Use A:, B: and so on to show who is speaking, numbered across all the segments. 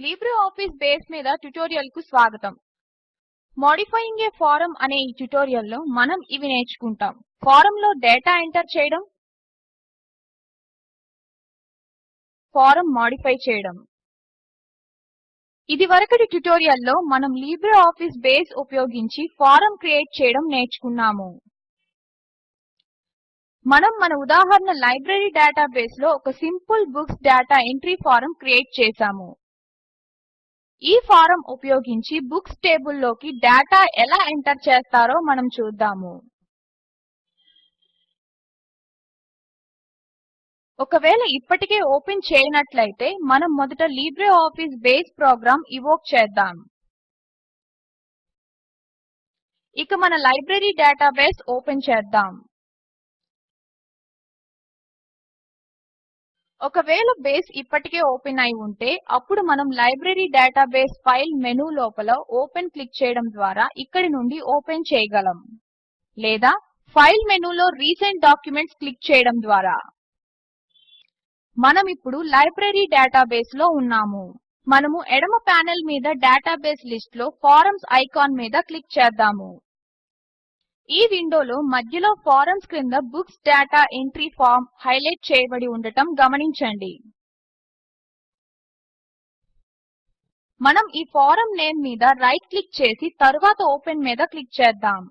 A: LibreOffice base మీద ట్యుటోరియల్కు స్వాగతం. Modifying ఏ form అనే ఈ ట్యుటోరియల్లో మనం ఇవి నేర్చుకుంటాం. ఫారంలో డేటా ఎంటర్ చేయడం ఫారం మాడిఫై చేయడం. ఇదివరకటి ట్యుటోరియల్లో మనం లిబ్రేఆఫీస్ బేస్ ఉపయోగించి ఫారం క్రియేట్ చేయడం నేర్చుకున్నాము. మనం మన ఉదాహరణ లైబ్రరీ డేటాబేస్లో ఒక simple books data entry form create చేసాము ఈ ఫారం ఉపయోగించి బుక్స్ టేబుల్లోకి డేటా ఎలా ఎంటర్ చేస్తారో మనం చూద్దాము. ఒకవేళ ఇప్పటికే ఓపెన్ చేయనట్లయితే మనం మొదట లిబ్రేఆఫీస్ బేస్ ప్రోగ్రామ్ ఇవోక్ చేద్దాం. ఇక మన లైబ్రరీ డేటాబేస్ ఓపెన్ చేద్దాం. ఒకవేళ బేస్ ఇప్పటికే ఓపెన్ అయి ఉంటే అప్పుడు మనం లైబ్రరీ డేటాబేస్ ఫైల్ మెనూ లోపల ఓపెన్ క్లిక్ చేయడం ద్వారా ఇక్కడి నుండి ఓపెన్ చేయగలం. లేదా ఫైల్ మెనూలో రీసెంట్ డాక్యుమెంట్స్ క్లిక్ చేయడం ద్వారా. మనం ఇప్పుడు లైబ్రరీ డేటాబేస్లో ఉన్నాము. మనము ఎడమ ప్యానెల్ మీద డేటాబేస్ లిస్ట్లో ఫారమ్స్ ఐకాన్ మీద క్లిక్ చేద్దాము. ఈ విండోలో మధ్యలో ఫారమ్స్ క్రింద books data entry form highlight చేయబడి ఉండటం గమనించండి. మనం ఈ ఫారం నేమ్ మీద రైట్ క్లిక్ చేసి తరువాత ఓపెన్ మీద క్లిక్ చేద్దాం.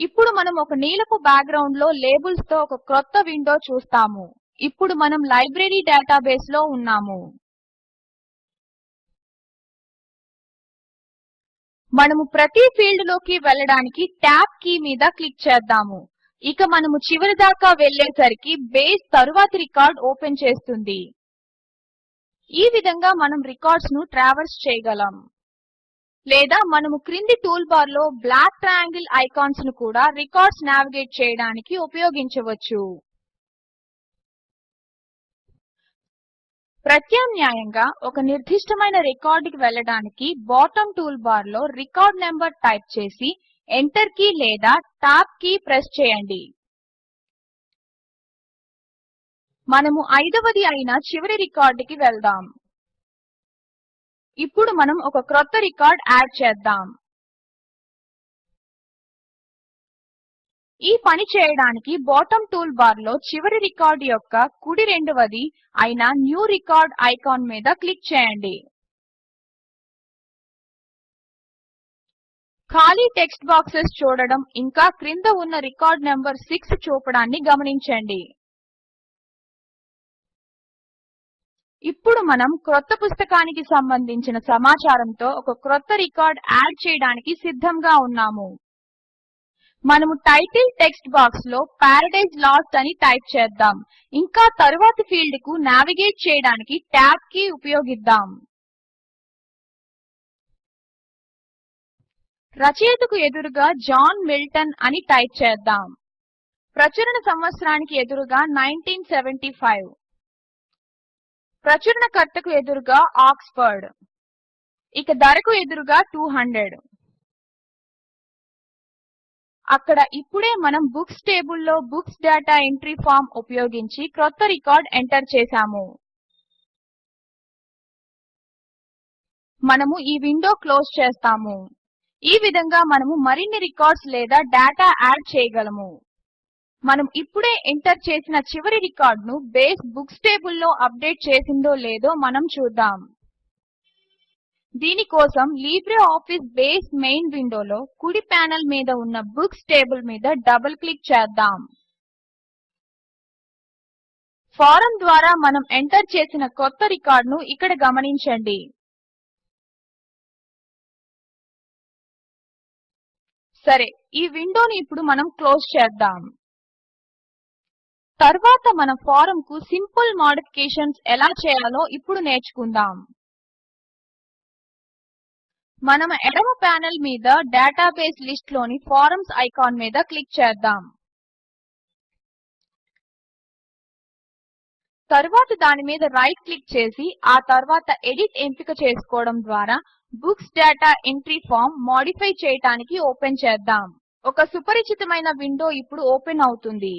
A: ఇప్పుడు మనం ఒక నీలపు బ్యాక్గ్రౌండ్లో లేబుల్స్తో ఒక క్రొత్త విండో చూస్తాము. ఇప్పుడు మనం లైబ్రరీ డేటాబేస్లో ఉన్నాము. మనము ప్రతి ఫీల్డ్లోకి వెళ్ళడానికి ట్యాబ్ కీ మీద క్లిక్ చేద్దాము. ఇక మనము చివరి దాకా వెళ్ళేసరికి బేస్ తరువాతి రికార్డ్ ఓపెన్ చేస్తుంది. ఈ విధంగా మనం రికార్డ్స్ను ట్రావర్స్ చేయగలం. లేదా మనము క్రింది టూల్ బార్లో బ్లాక్ ట్రయాంగిల్ ఐకాన్స్ను కూడా రికార్డ్స్ నావిగేట్ చేయడానికి ఉపయోగించవచ్చు. ప్రత్యామ్నాయంగా ఒక నిర్దిష్టమైన రికార్డుకి వెళ్ళడానికి బాటమ్ టూల్బార్లో రికార్డ్ నంబర్ టైప్ చేసి ఎంటర్ కీ లేదా టాబ్ కీ ప్రెస్ చేయండి. మనము ఐదవది అయిన చివరి రికార్డుకి వెళ్దాం. ఇప్పుడు మనం ఒక క్రొత్త రికార్డ్ యాడ్ చేద్దాం. ఈ పని చేయడానికి బాటమ్ టూల్ బార్లో చివరి రికార్డ్ యొక్క కుడి రెండవది అయిన న్యూ రికార్డ్ ఐకాన్ మీద క్లిక్ చేయండి. ఖాళీ టెక్స్ట్ బాక్సెస్ చూడడం ఇంకా క్రింద ఉన్న రికార్డ్ నెంబర్ 6 చూపడాన్ని గమనించండి. ఇప్పుడు మనం క్రొత్త పుస్తకానికి సంబంధించిన సమాచారంతో ఒక క్రొత్త రికార్డ్ యాడ్ చేయడానికి సిద్ధంగా ఉన్నాము. మనము టైటిల్ టెక్స్ట్ బాక్స్లో పారడైజ్ లాస్ట్ అని టైప్ చేద్దాం. ఇంకా తరువాతి ఫీల్డ్కు నావిగేట్ చేయడానికి ట్యాబ్ కీ ఉపయోగిద్దాం. రచయితకు ఎదురుగా జాన్ మిల్టన్ అని టైప్ చేద్దాం. ప్రచురణ సంవత్సరానికి ఎదురుగా 1975 ప్రచురణకర్తకు ఎదురుగా ఆక్స్ఫర్డ్. ఇక ధరకు ఎదురుగా 200 అక్కడ ఇప్పుడే మనం బుక్స్ టేబుల్లో బుక్స్ డేటా ఎంట్రీ ఫార్మ్ ఉపయోగించి క్రొత్త రికార్డ్ ఎంటర్ చేసాము మనము ఈ విండో క్లోజ్ చేస్తాము. ఈ విధంగా మనము మరిన్ని రికార్డ్స్ లేదా డేటా యాడ్ చేయగలము. మనం ఇప్పుడే ఎంటర్ చేసిన చివరి రికార్డ్ను బేస్ బుక్స్ టేబుల్లో అప్డేట్ చేసిందో లేదో మనం చూద్దాం. దీని కోసం లిబ్రేఆఫీస్ బేస్ మెయిన్ విండోలో కుడి ప్యానెల్ మీద ఉన్న బుక్స్ టేబుల్ మీద డబుల్ క్లిక్ చేద్దాం. ఫారం ద్వారా మనం ఎంటర్ చేసిన కొత్త రికార్డ్ను ఇక్కడ గమనించండి. సరే ఈ విండోని ఇప్పుడు మనం క్లోజ్ చేద్దాం. తర్వాత మన ఫారంకు సింపుల్ మాడిఫికేషన్స్ ఎలా చేయాలో ఇప్పుడు నేర్చుకుందాం. మనం ఎడమ ప్యానెల్ మీద డేటాబేస్ లిస్ట్లోని ఫారమ్స్ ఐకాన్ మీద క్లిక్ చేద్దాం. తరువాత దాని మీద రైట్ క్లిక్ చేసి ఆ తర్వాత ఎడిట్ ఎంపిక చేసుకోవడం ద్వారా books data entry form modify చేయడానికి ఓపెన్ చేద్దాం. ఒక సుపరిచితమైన విండో ఇప్పుడు ఓపెన్ అవుతుంది.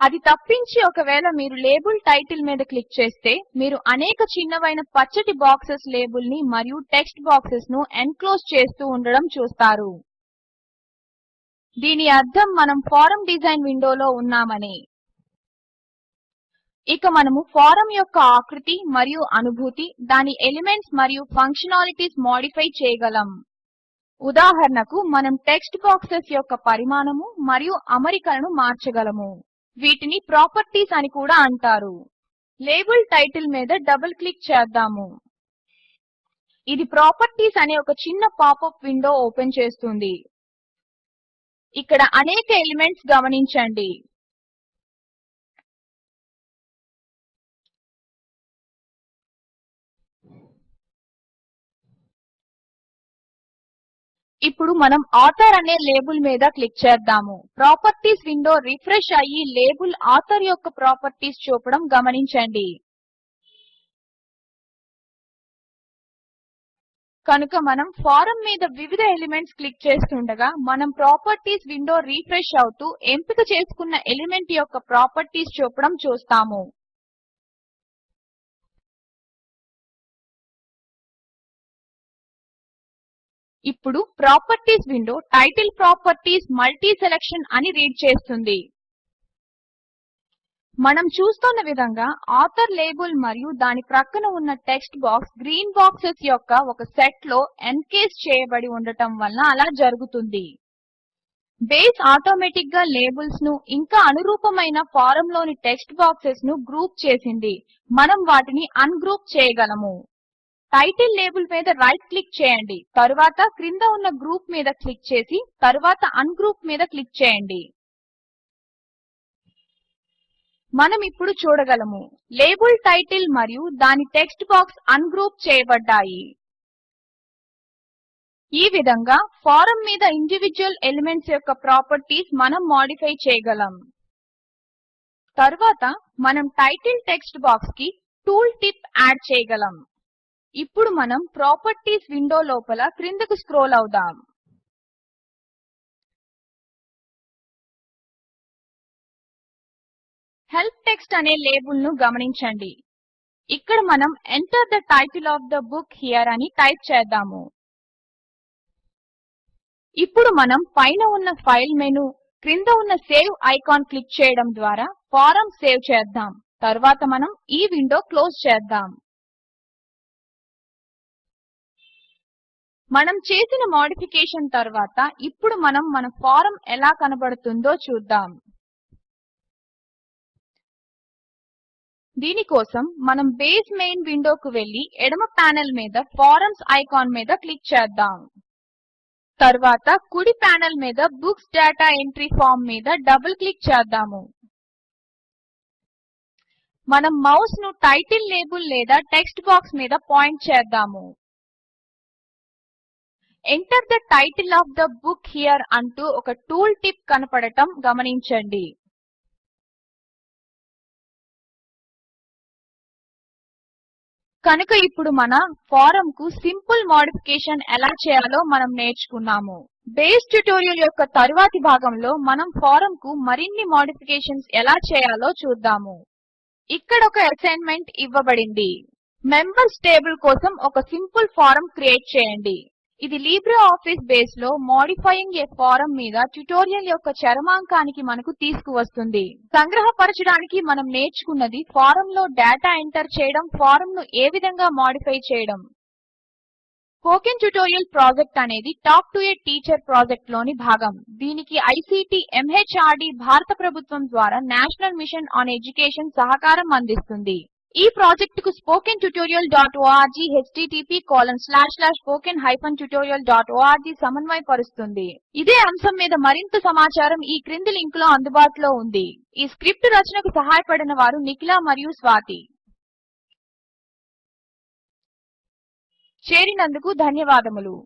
A: అది తప్పించి ఒకవేళ మీరు లేబుల్ టైటిల్ మీద క్లిక్ చేస్తే మీరు అనేక చిన్నవైన పచ్చటి బాక్సెస్ లేబుల్ని మరియు టెక్స్ట్ బాక్సెస్ను ఎన్క్లోజ్ చేస్తూ ఉండడం చూస్తారు. దీని అర్థం మనం ఫారం డిజైన్ విండోలో ఉన్నామని. ఇక మనము ఫారం యొక్క ఆకృతి మరియు అనుభూతి దాని ఎలిమెంట్స్ మరియు ఫంక్షనాలిటీస్ మోడిఫై చేయగలం. ఉదాహరణకు మనం టెక్స్ట్ బాక్సెస్ యొక్క పరిమాణము మరియు అమరికలను మార్చగలము. వీటిని ప్రాపర్టీస్ అని కూడా అంటారు. లేబుల్ టైటిల్ మీద డబుల్ క్లిక్ చేద్దాము. ఇది ప్రాపర్టీస్ అనే ఒక చిన్న పాపప్ విండో ఓపెన్ చేస్తుంది. ఇక్కడ అనేక ఎలిమెంట్స్ గమనించండి. ఇప్పుడు మనం ఆథర్ అనే లేబుల్ మీద క్లిక్ చేద్దాము. ప్రాపర్టీస్ విండో రిఫ్రెష్ అయ్యి లేబుల్ ఆథర్ యొక్క ప్రాపర్టీస్ చూపడం గమనించండి. కనుక మనం ఫారం మీద వివిధ ఎలిమెంట్స్ క్లిక్ చేస్తుండగా మనం ప్రాపర్టీస్ విండో రిఫ్రెష్ అవుతూ ఎంపిక చేసుకున్న ఎలిమెంట్ యొక్క ప్రాపర్టీస్ చూపడం చూస్తాము. ఇప్పుడు properties window title properties multi selection అని రీడ్ చేస్తుంది. మనం చూస్తున్న విధంగా ఆథర్ లేబుల్ మరియు దాని ప్రక్కన ఉన్న టెక్స్ట్ బాక్స్ గ్రీన్ బాక్సెస్ యొక్క ఒక సెట్లో ఎన్కేస్ చేయబడి ఉండటం వల్ల అలా జరుగుతుంది. బేస్ ఆటోమేటిక్గా లేబుల్స్ను ఇంకా అనురూపమైన ఫారం లోని టెక్స్ట్ బాక్సెస్ను గ్రూప్ చేసింది. మనం వాటిని అన్గ్రూప్ చేయగలము. టైటిల్ లేబుల్ మీద రైట్ క్లిక్ చేయండి. తరువాత క్రింద ఉన్న గ్రూప్ మీద క్లిక్ చేసి తరువాత అన్గ్రూప్ మీద క్లిక్ చేయండి. మనం ఇప్పుడు చూడగలము. లేబుల్ టైటిల్ మరియు దాని టెక్స్ట్ బాక్స్ అన్గ్రూప్ చేయబడ్డాయి. ఈ విధంగా ఫారం మీద ఇండివిడ్యువల్ ఎలిమెంట్స్ యొక్క ప్రాపర్టీస్ మనం మోడిఫై చేయగలం. తరువాత మనం టైటిల్ టెక్స్ట్ బాక్స్కి టూల్ టిప్ యాడ్ చేయగలం. ఇప్పుడు మనం ప్రాపర్టీస్ విండో లోపల క్రిందకు స్క్రోల్ అవుదాం. హెల్ప్ టెక్స్ట్ అనే లేబుల్ను గమనించండి. ఇక్కడ మనం enter the title of the book here అని టైప్ చేద్దాము. ఇప్పుడు మనం పైన ఉన్న ఫైల్ మెను క్రింద ఉన్న సేవ్ ఐకాన్ క్లిక్ చేయడం ద్వారా ఫారం సేవ్ చేద్దాం. తర్వాత మనం ఈ విండో క్లోజ్ చేద్దాం. మనం చేసిన మోడిఫికేషన్ తర్వాత ఇప్పుడు మనం మన ఫారం ఎలా కనబడుతుందో చూద్దాం. దీని కోసం మనం బేస్ మెయిన్ విండోకు వెళ్ళి ఎడమ ప్యానెల్ మీద ఫారమ్స్ ఐకాన్ మీద క్లిక్ చేద్దాం. తర్వాత కుడి ప్యానెల్ మీద బుక్స్ డేటా ఎంట్రీ ఫార్మ్ మీద డబుల్ క్లిక్ చేద్దాము. మనం మౌస్ను టైటిల్ లేబుల్ లేదా టెక్స్ట్ బాక్స్ మీద పాయింట్ చేద్దాము. Enter the title of the book here అంటూ ఒక టూల్ టిప్ కనపడటం గమనించండి. కనుక ఇప్పుడు మన ఫారం కు సింపుల్ మోడిఫికేషన్ ఎలా చేయాలో మనం నేర్చుకున్నాము. బేస్ ట్యుటోరియల్ యొక్క తరువాతి భాగంలో మనం ఫారం కు మరిన్ని మోడిఫికేషన్స్ ఎలా చేయాలో చూద్దాము. ఇక్కడ ఒక అసైన్మెంట్ ఇవ్వబడింది. మెంబర్స్ టేబుల్ కోసం ఒక సింపుల్ ఫారం క్రియేట్ చేయండి. ఇది లిబ్రిఆఫిస్ బేస్లో మోడిఫైయింగ్ ఏ ఫారం మీద ట్యుటోరియల్ యొక్క చరమాంకానికి మనకు తీసుకువస్తుంది. సంగ్రహపరచడానికి మనం నేర్చుకున్నది ఫారమ్లో డేటా ఎంటర్ చేయడం ఫారంను ను ఏ విధంగా మోడిఫై చేయడం. స్పోకెన్ ట్యుటోరియల్ ప్రాజెక్ట్ అనేది టాక్ టు ఏ టీచర్ ప్రాజెక్ట్లోని భాగం. దీనికి ఐసీటీ ఎంహార్డీ భారత ప్రభుత్వం ద్వారా నేషనల్ మిషన్ ఆన్ ఎడ్యుకేషన్ సహకారం అందిస్తుంది. ఈ ప్రాజెక్ట్కు spoken tutorial dot org dot tutorialorg సమన్వయపరుస్తుంది. ఇదే అంశం మీద మరింత సమాచారం ఈ క్రింది లింక్లో అందుబాటులో ఉంది. ఈ స్క్రిప్ట్ రచనకు సహాయపడిన వారు నిఖిల మరియు స్వాతి. చేరినందుకు ధన్యవాదములు.